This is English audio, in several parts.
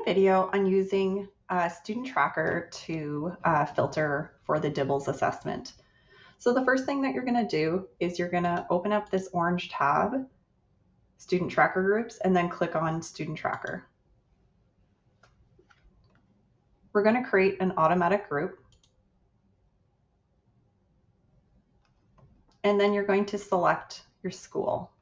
a video on using a student tracker to uh, filter for the DIBELS assessment. So the first thing that you're going to do is you're going to open up this orange tab, Student Tracker Groups, and then click on Student Tracker. We're going to create an automatic group. And then you're going to select your school.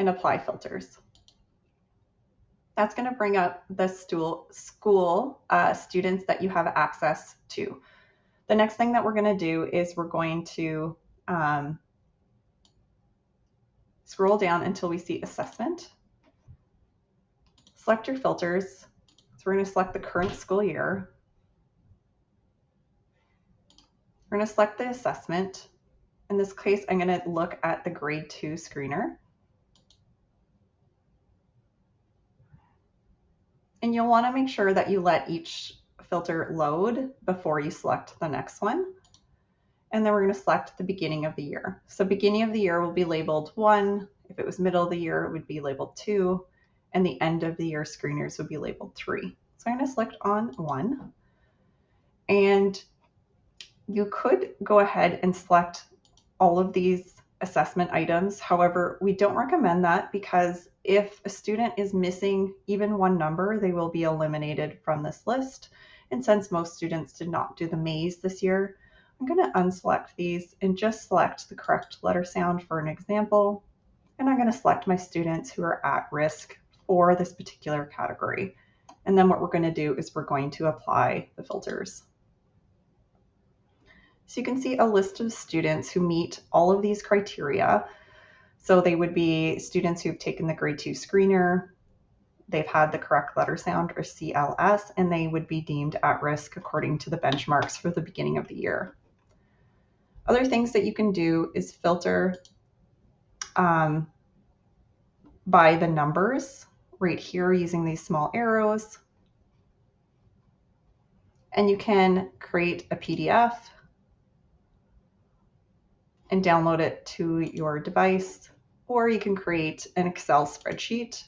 And apply filters. That's going to bring up the stool, school uh, students that you have access to. The next thing that we're going to do is we're going to um, scroll down until we see assessment. Select your filters. So we're going to select the current school year. We're going to select the assessment. In this case, I'm going to look at the grade two screener. And you'll want to make sure that you let each filter load before you select the next one. And then we're going to select the beginning of the year. So beginning of the year will be labeled one. If it was middle of the year, it would be labeled two. And the end of the year screeners would be labeled three. So I'm going to select on one. And you could go ahead and select all of these assessment items. However, we don't recommend that because if a student is missing even one number, they will be eliminated from this list. And since most students did not do the maze this year, I'm going to unselect these and just select the correct letter sound for an example. And I'm going to select my students who are at risk for this particular category. And then what we're going to do is we're going to apply the filters. So you can see a list of students who meet all of these criteria. So they would be students who've taken the grade two screener, they've had the correct letter sound or CLS, and they would be deemed at risk according to the benchmarks for the beginning of the year. Other things that you can do is filter um, by the numbers right here using these small arrows. And you can create a PDF and download it to your device, or you can create an Excel spreadsheet.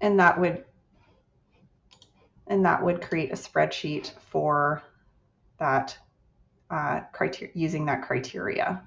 And that would and that would create a spreadsheet for that uh, criteria using that criteria.